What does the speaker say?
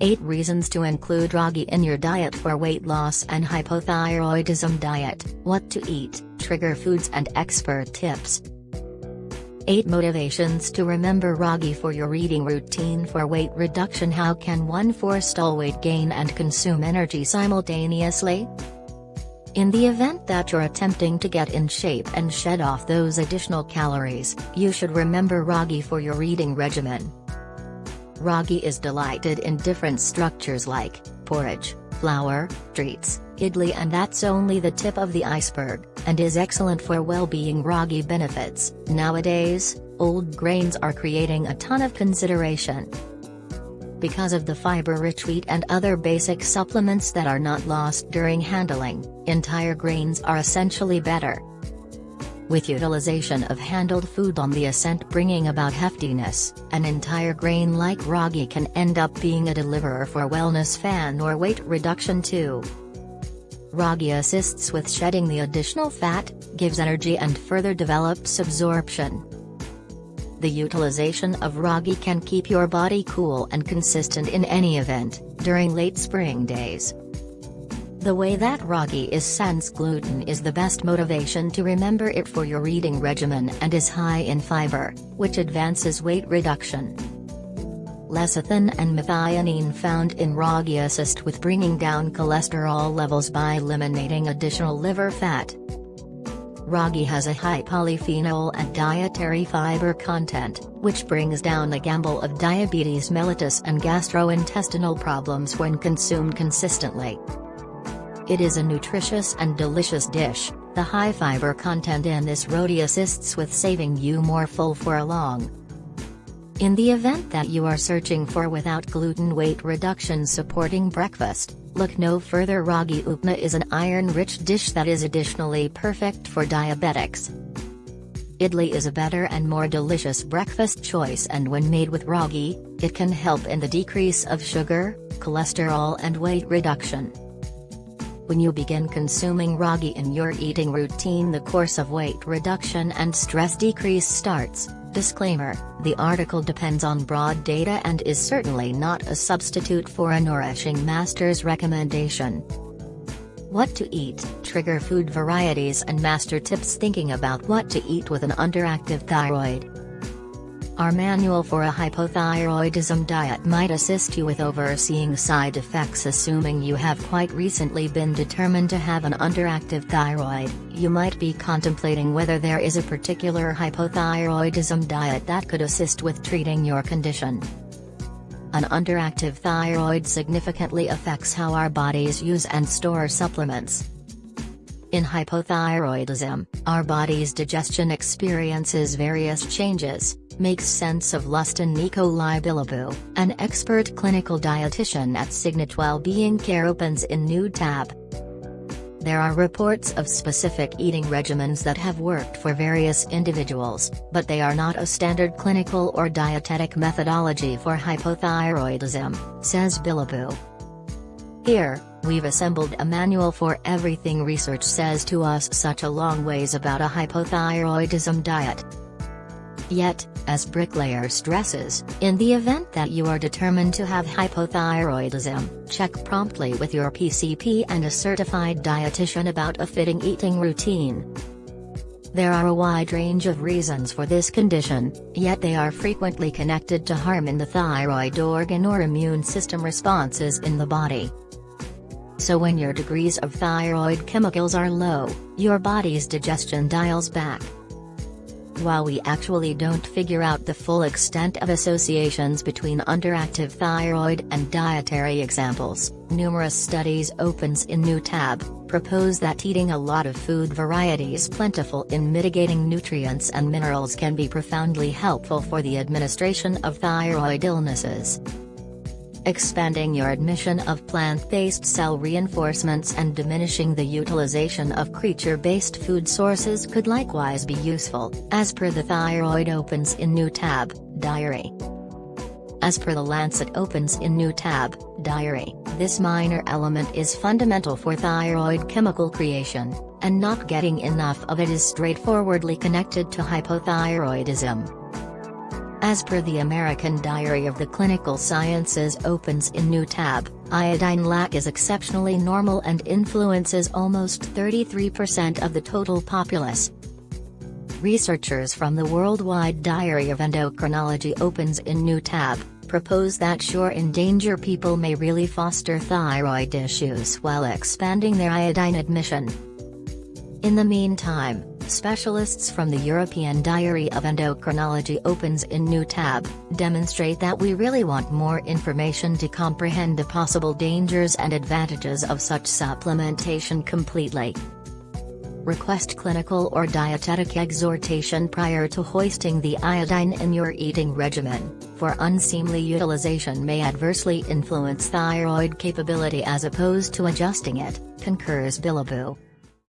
8 reasons to include ragi in your diet for weight loss and hypothyroidism diet, what to eat, trigger foods and expert tips. 8 motivations to remember ragi for your eating routine for weight reduction How can one forestall weight gain and consume energy simultaneously? In the event that you're attempting to get in shape and shed off those additional calories, you should remember ragi for your eating regimen. Ragi is delighted in different structures like porridge, flour, treats, idli and that's only the tip of the iceberg, and is excellent for well-being ragi benefits. Nowadays, old grains are creating a ton of consideration. Because of the fiber-rich wheat and other basic supplements that are not lost during handling, entire grains are essentially better with utilization of handled food on the ascent bringing about heftiness, an entire grain like ragi can end up being a deliverer for wellness fan or weight reduction too. Ragi assists with shedding the additional fat, gives energy and further develops absorption. The utilization of ragi can keep your body cool and consistent in any event, during late spring days. The way that ragi is sans gluten is the best motivation to remember it for your eating regimen and is high in fiber, which advances weight reduction. Lecithin and methionine found in ragi assist with bringing down cholesterol levels by eliminating additional liver fat. Ragi has a high polyphenol and dietary fiber content, which brings down the gamble of diabetes mellitus and gastrointestinal problems when consumed consistently. It is a nutritious and delicious dish, the high fiber content in this roti assists with saving you more full for a long. In the event that you are searching for without gluten weight reduction supporting breakfast, look no further ragi upma is an iron-rich dish that is additionally perfect for diabetics. Idli is a better and more delicious breakfast choice and when made with ragi, it can help in the decrease of sugar, cholesterol and weight reduction. When you begin consuming ragi in your eating routine the course of weight reduction and stress decrease starts. Disclaimer, the article depends on broad data and is certainly not a substitute for a nourishing master's recommendation. What to eat, trigger food varieties and master tips thinking about what to eat with an underactive thyroid. Our manual for a hypothyroidism diet might assist you with overseeing side effects assuming you have quite recently been determined to have an underactive thyroid, you might be contemplating whether there is a particular hypothyroidism diet that could assist with treating your condition. An underactive thyroid significantly affects how our bodies use and store supplements. In hypothyroidism, our body's digestion experiences various changes, makes sense of lust Lustin Nicolae Bilibou, an expert clinical dietitian at Signet Wellbeing Care opens in new tab. There are reports of specific eating regimens that have worked for various individuals, but they are not a standard clinical or dietetic methodology for hypothyroidism, says Bilibou. Here, we've assembled a manual for everything research says to us such a long ways about a hypothyroidism diet. Yet, as Bricklayer stresses, in the event that you are determined to have hypothyroidism, check promptly with your PCP and a certified dietitian about a fitting eating routine. There are a wide range of reasons for this condition, yet they are frequently connected to harm in the thyroid organ or immune system responses in the body. So when your degrees of thyroid chemicals are low, your body's digestion dials back, while we actually don't figure out the full extent of associations between underactive thyroid and dietary examples, numerous studies opens in new tab, propose that eating a lot of food varieties plentiful in mitigating nutrients and minerals can be profoundly helpful for the administration of thyroid illnesses. Expanding your admission of plant-based cell reinforcements and diminishing the utilization of creature-based food sources could likewise be useful, as per the Thyroid opens in new tab, Diary. As per the Lancet opens in new tab, Diary, this minor element is fundamental for thyroid chemical creation, and not getting enough of it is straightforwardly connected to hypothyroidism. As per the American Diary of the Clinical Sciences opens in new tab, iodine lack is exceptionally normal and influences almost 33% of the total populace. Researchers from the Worldwide Diary of Endocrinology opens in new tab, propose that sure endanger people may really foster thyroid issues while expanding their iodine admission. In the meantime, specialists from the European Diary of Endocrinology opens in new tab, demonstrate that we really want more information to comprehend the possible dangers and advantages of such supplementation completely. Request clinical or dietetic exhortation prior to hoisting the iodine in your eating regimen, for unseemly utilization may adversely influence thyroid capability as opposed to adjusting it, concurs Bilibou.